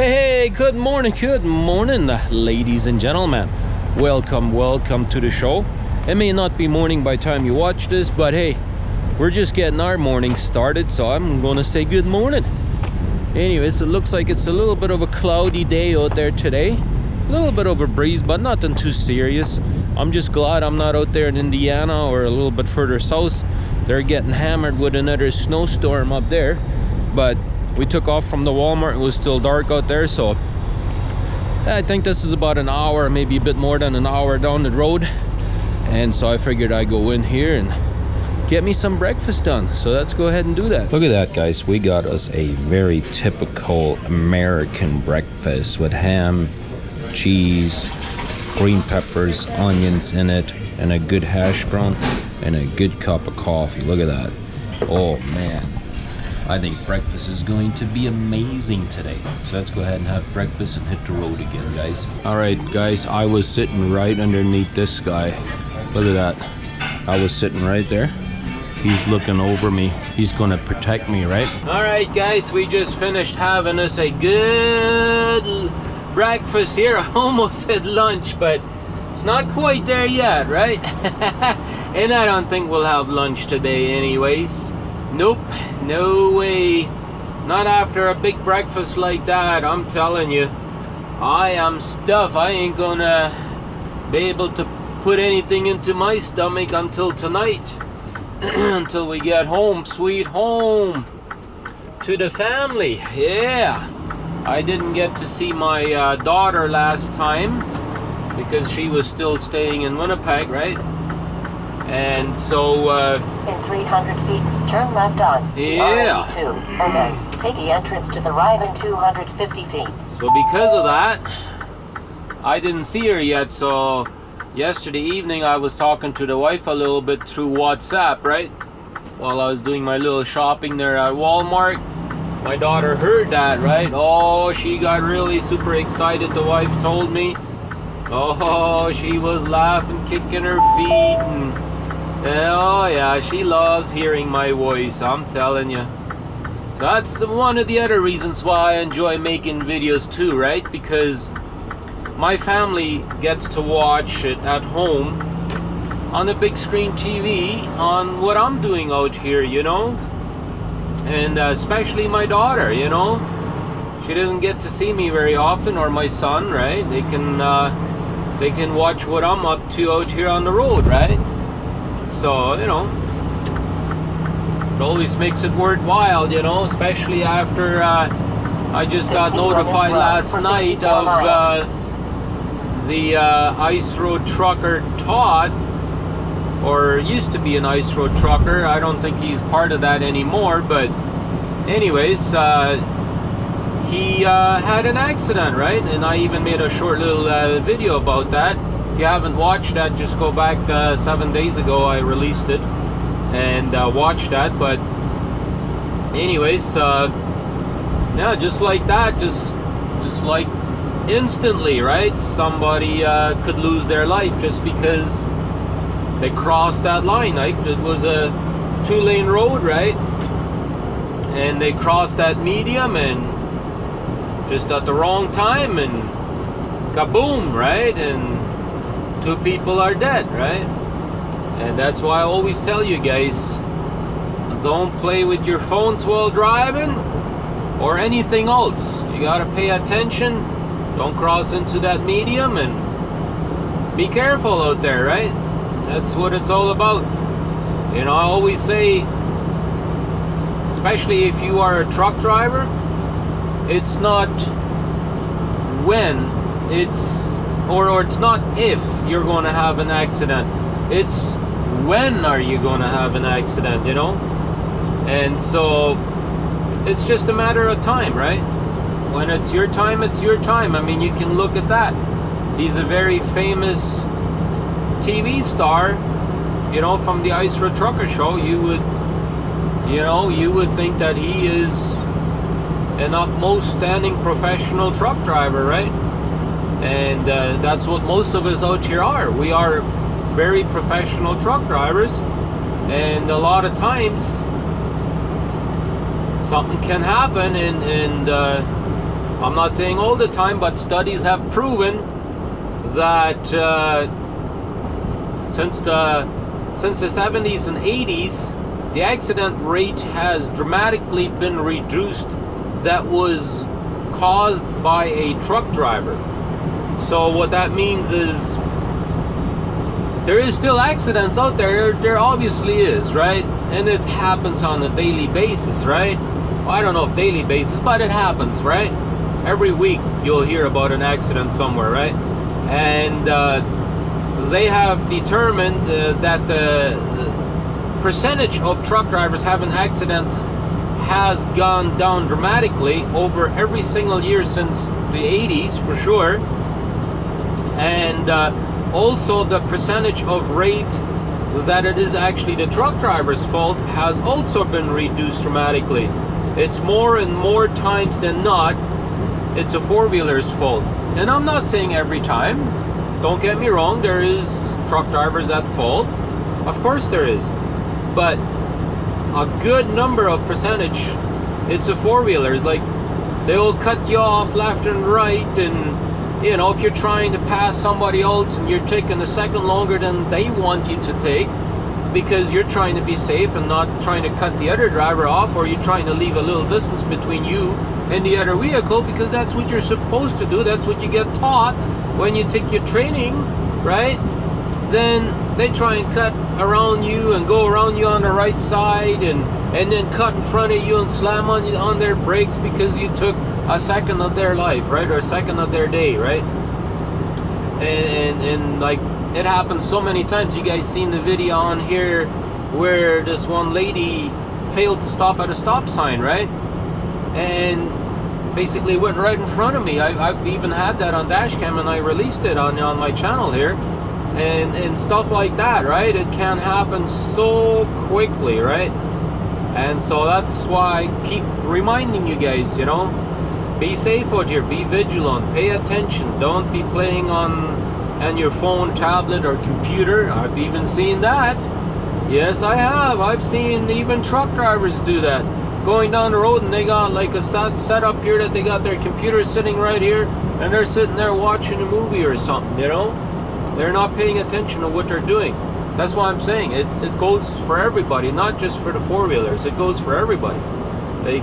Hey, good morning, good morning, ladies and gentlemen. Welcome, welcome to the show. It may not be morning by time you watch this, but hey, we're just getting our morning started, so I'm gonna say good morning. Anyways, it looks like it's a little bit of a cloudy day out there today. A little bit of a breeze, but nothing too serious. I'm just glad I'm not out there in Indiana or a little bit further south. They're getting hammered with another snowstorm up there. But we took off from the Walmart. It was still dark out there, so I think this is about an hour, maybe a bit more than an hour down the road. And so I figured I'd go in here and get me some breakfast done. So let's go ahead and do that. Look at that, guys. We got us a very typical American breakfast with ham, cheese, green peppers, onions in it, and a good hash brown, and a good cup of coffee. Look at that. Oh, man. I think breakfast is going to be amazing today. So let's go ahead and have breakfast and hit the road again, guys. All right, guys, I was sitting right underneath this guy. Look at that. I was sitting right there. He's looking over me. He's gonna protect me, right? All right, guys, we just finished having us a good breakfast here. I almost said lunch, but it's not quite there yet, right? and I don't think we'll have lunch today anyways. Nope, no way. Not after a big breakfast like that, I'm telling you. I am stuffed. I ain't gonna be able to put anything into my stomach until tonight. until we get home, sweet home. To the family, yeah. I didn't get to see my uh, daughter last time because she was still staying in Winnipeg, right? And so. Uh, in 300 feet, turn left on. Yeah. CR82. And then take the entrance to the right in 250 feet. So because of that, I didn't see her yet. So yesterday evening, I was talking to the wife a little bit through WhatsApp, right? While I was doing my little shopping there at Walmart. My daughter heard that, right? Oh, she got really super excited. The wife told me. Oh, she was laughing, kicking her feet, and Oh yeah, she loves hearing my voice, I'm telling you. That's one of the other reasons why I enjoy making videos too, right? Because my family gets to watch it at home on a big screen TV on what I'm doing out here, you know? And uh, especially my daughter, you know? She doesn't get to see me very often, or my son, right? They can, uh, they can watch what I'm up to out here on the road, right? So, you know, it always makes it worthwhile, you know, especially after uh, I just got notified last night of uh, the uh, ice road trucker Todd, or used to be an ice road trucker. I don't think he's part of that anymore, but anyways, uh, he uh, had an accident, right? And I even made a short little uh, video about that you haven't watched that, just go back uh, seven days ago. I released it and uh, watch that. But anyways, uh, yeah, just like that, just just like instantly, right? Somebody uh, could lose their life just because they crossed that line. Like it was a two-lane road, right? And they crossed that medium and just at the wrong time and kaboom, right? And two people are dead, right? And that's why I always tell you guys, don't play with your phones while driving or anything else. You gotta pay attention. Don't cross into that medium and be careful out there, right? That's what it's all about. You know, I always say, especially if you are a truck driver, it's not when, it's or, or it's not if you're going to have an accident. It's when are you going to have an accident you know? And so it's just a matter of time right? When it's your time it's your time. I mean you can look at that. He's a very famous tv star you know from the ice road trucker show. You would you know you would think that he is an utmost standing professional truck driver right and uh, that's what most of us out here are. We are very professional truck drivers, and a lot of times something can happen, and, and uh, I'm not saying all the time, but studies have proven that uh, since the since the 70s and 80s, the accident rate has dramatically been reduced. That was caused by a truck driver. So what that means is there is still accidents out there. There obviously is, right? And it happens on a daily basis, right? Well, I don't know if daily basis, but it happens, right? Every week you'll hear about an accident somewhere, right? And uh, they have determined uh, that the percentage of truck drivers having an accident has gone down dramatically over every single year since the 80s for sure and uh, also the percentage of rate that it is actually the truck driver's fault has also been reduced dramatically. It's more and more times than not it's a four-wheeler's fault. And i'm not saying every time. Don't get me wrong there is truck drivers at fault. Of course there is. But a good number of percentage it's a four-wheelers. Like they'll cut you off left and right and you know, if you're trying to pass somebody else and you're taking a second longer than they want you to take because you're trying to be safe and not trying to cut the other driver off or you're trying to leave a little distance between you and the other vehicle because that's what you're supposed to do. That's what you get taught when you take your training, right? Then they try and cut around you and go around you on the right side and and then cut in front of you and slam on you on their brakes because you took a second of their life, right, or a second of their day, right? And, and, and like it happens so many times. You guys seen the video on here where this one lady failed to stop at a stop sign, right? And basically went right in front of me. I, have even had that on dashcam and I released it on on my channel here. And, and stuff like that, right? It can happen so quickly, right? And so that's why I keep reminding you guys, you know, be safe out here, be vigilant, pay attention, don't be playing on on your phone, tablet, or computer. I've even seen that. Yes, I have. I've seen even truck drivers do that. Going down the road and they got like a set, set up here that they got their computer sitting right here and they're sitting there watching a movie or something, you know? They're not paying attention to what they're doing. That's why I'm saying it, it goes for everybody, not just for the four-wheelers. It goes for everybody. They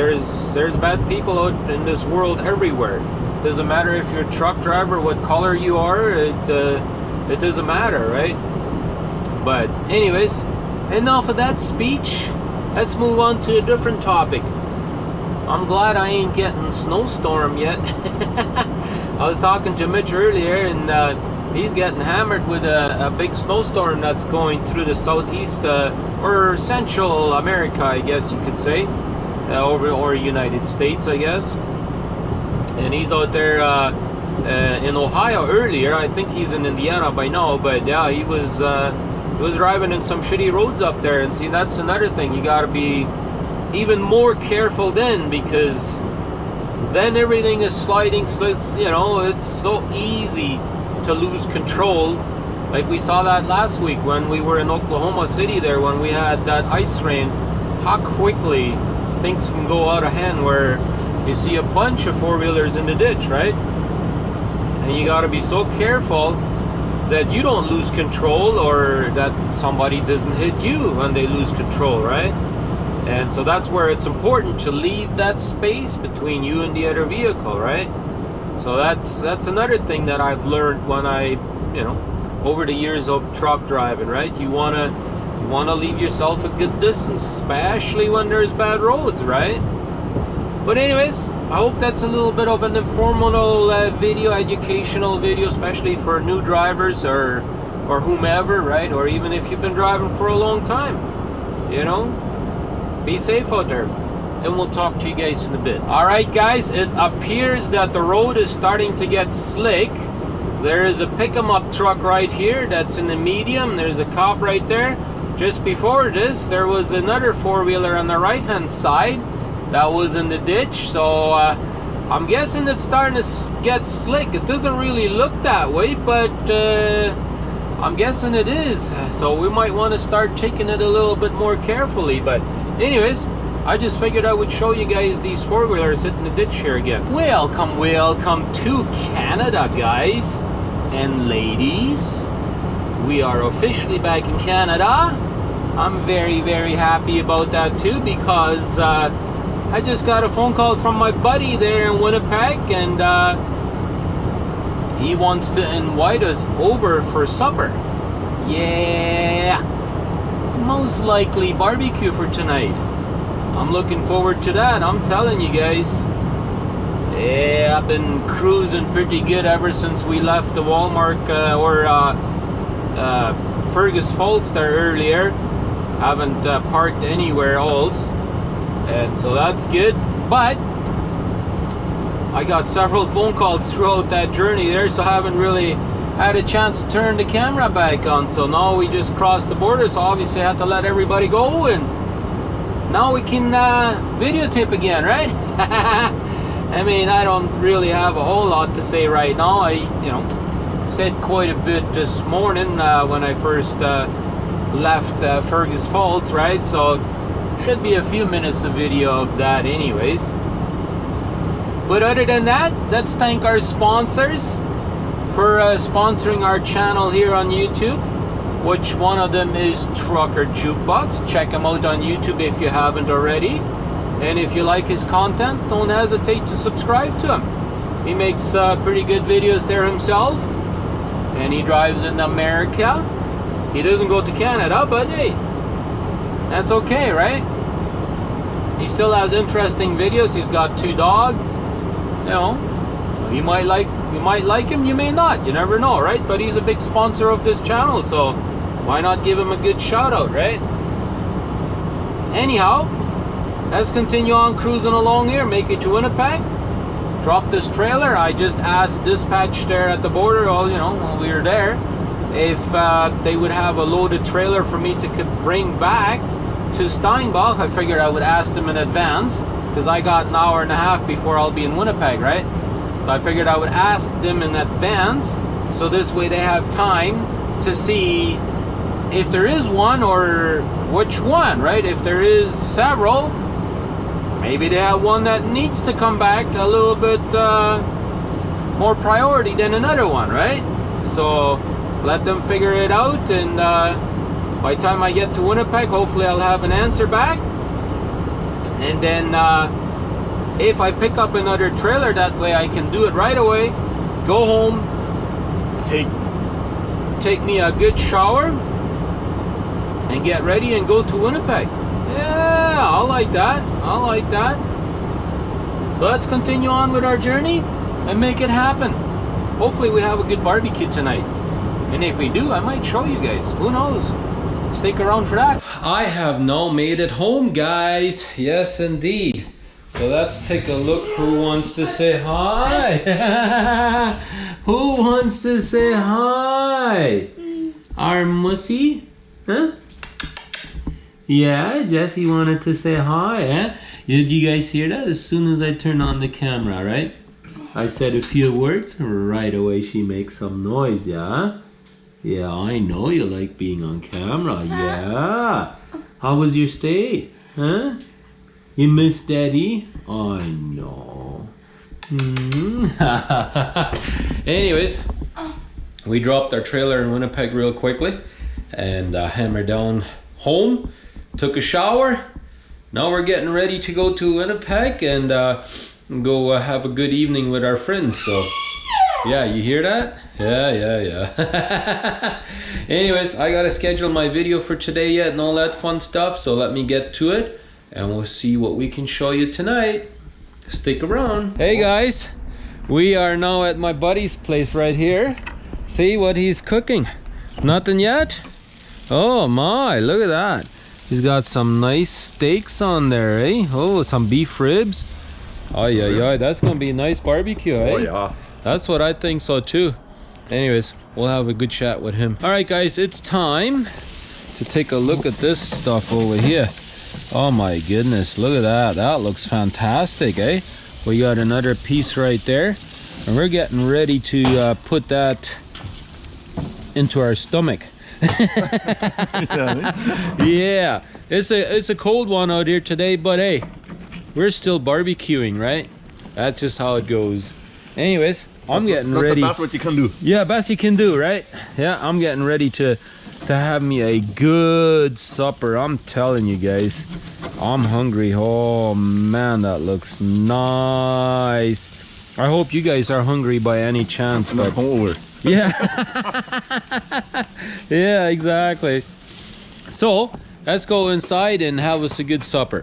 there's there's bad people out in this world everywhere. Doesn't matter if you're a truck driver, what color you are. It uh, it doesn't matter, right? But anyways, enough of that speech. Let's move on to a different topic. I'm glad I ain't getting snowstorm yet. I was talking to Mitch earlier, and uh, he's getting hammered with a, a, big snowstorm that's going through the southeast uh, or Central America, I guess you could say uh, over or United States, I guess. And he's out there uh, uh, in Ohio earlier. I think he's in Indiana by now, but yeah, he was uh, he was driving in some shitty roads up there. And see, that's another thing. You got to be even more careful then because then everything is sliding. So it's you know it's so easy to lose control. Like we saw that last week when we were in Oklahoma City there when we had that ice rain. How quickly things can go out of hand where you see a bunch of four-wheelers in the ditch, right? And you got to be so careful that you don't lose control or that somebody doesn't hit you when they lose control, right? And so that's where it's important to leave that space between you and the other vehicle, right? So that's that's another thing that I've learned when I, you know, over the years of truck driving, right? You want to want to leave yourself a good distance, especially when there's bad roads, right? But anyways, I hope that's a little bit of an informal uh, video, educational video, especially for new drivers or or whomever, right? Or even if you've been driving for a long time, you know? Be safe out there. And we'll talk to you guys in a bit. Alright guys, it appears that the road is starting to get slick. There is a pick 'em up truck right here that's in the medium. There's a cop right there. Just before this, there was another four-wheeler on the right-hand side that was in the ditch. So uh, I'm guessing it's starting to get slick. It doesn't really look that way, but uh, I'm guessing it is. So we might want to start taking it a little bit more carefully. But anyways, I just figured I would show you guys these four wheelers sitting in the ditch here again. Welcome, welcome to Canada, guys and ladies. We are officially back in Canada. I'm very, very happy about that too because uh, I just got a phone call from my buddy there in Winnipeg and uh, he wants to invite us over for supper. Yeah, most likely barbecue for tonight. I'm looking forward to that. I'm telling you guys. Yeah, I've been cruising pretty good ever since we left the Walmart uh, or uh, uh, Fergus Falls there earlier. Haven't uh, parked anywhere else, and so that's good. But I got several phone calls throughout that journey there, so I haven't really had a chance to turn the camera back on. So now we just crossed the border, so obviously I had to let everybody go and now we can uh, videotape again, right? I mean, I don't really have a whole lot to say right now. I, you know, said quite a bit this morning uh, when I first uh, left uh, Fergus Falls, right? So should be a few minutes of video of that anyways. But other than that, let's thank our sponsors for uh, sponsoring our channel here on YouTube which one of them is Trucker Jukebox. Check him out on YouTube if you haven't already. And if you like his content, don't hesitate to subscribe to him. He makes uh, pretty good videos there himself. And he drives in America. He doesn't go to Canada, but hey, that's okay, right? He still has interesting videos. He's got two dogs. You know, you might like you might like him, you may not. You never know, right? But he's a big sponsor of this channel, so why not give him a good shout out, right? Anyhow, let's continue on cruising along here, make it to Winnipeg. Drop this trailer. I just asked dispatch there at the border, all you know, while we were there, if uh, they would have a loaded trailer for me to bring back to Steinbach. I figured I would ask them in advance because I got an hour and a half before I'll be in Winnipeg, right? So I figured I would ask them in advance so this way they have time to see if there is one or which one, right? If there is several, maybe they have one that needs to come back a little bit uh, more priority than another one, right? So let them figure it out, and uh, by the time I get to Winnipeg, hopefully I'll have an answer back. And then uh, if I pick up another trailer that way, I can do it right away. Go home, take take me a good shower, and get ready and go to Winnipeg. Yeah, I like that. I like that. So let's continue on with our journey and make it happen. Hopefully we have a good barbecue tonight. And if we do, I might show you guys. Who knows? Stick around for that. I have now made it home, guys. Yes, indeed. So let's take a look who wants to say hi. who wants to say hi? Our Mussy? Huh? Yeah, Jesse wanted to say hi, eh? Did you guys hear that? As soon as I turn on the camera, right? I said a few words, right away she makes some noise, yeah? Yeah, I know you like being on camera, yeah. How was your stay, huh? You miss daddy? I know. Mm. Anyways, we dropped our trailer in Winnipeg real quickly and uh, hammered down home took a shower. Now we're getting ready to go to Winnipeg and uh, go uh, have a good evening with our friends. So, yeah, you hear that? Yeah, yeah, yeah. Anyways, I gotta schedule my video for today yet and all that fun stuff. So let me get to it and we'll see what we can show you tonight. Stick around. Hey guys, we are now at my buddy's place right here. See what he's cooking. Nothing yet? Oh my, look at that. He's got some nice steaks on there, eh? Oh, some beef ribs. Oh yeah, yeah, that's gonna be a nice barbecue, eh? Oh yeah. That's what I think so too. Anyways, we'll have a good chat with him. All right, guys, it's time to take a look at this stuff over here. Oh my goodness, look at that. That looks fantastic, eh? We got another piece right there. And we're getting ready to uh, put that into our stomach. yeah, It's a it's a cold one out here today, but hey, we're still barbecuing, right? That's just how it goes. Anyways, I'm getting That's ready. best what you can do. Yeah, best you can do, right? Yeah, I'm getting ready to to have me a good supper. I'm telling you guys, I'm hungry. Oh man, that looks nice. I hope you guys are hungry by any chance, but over. yeah, yeah, exactly. So let's go inside and have us a good supper.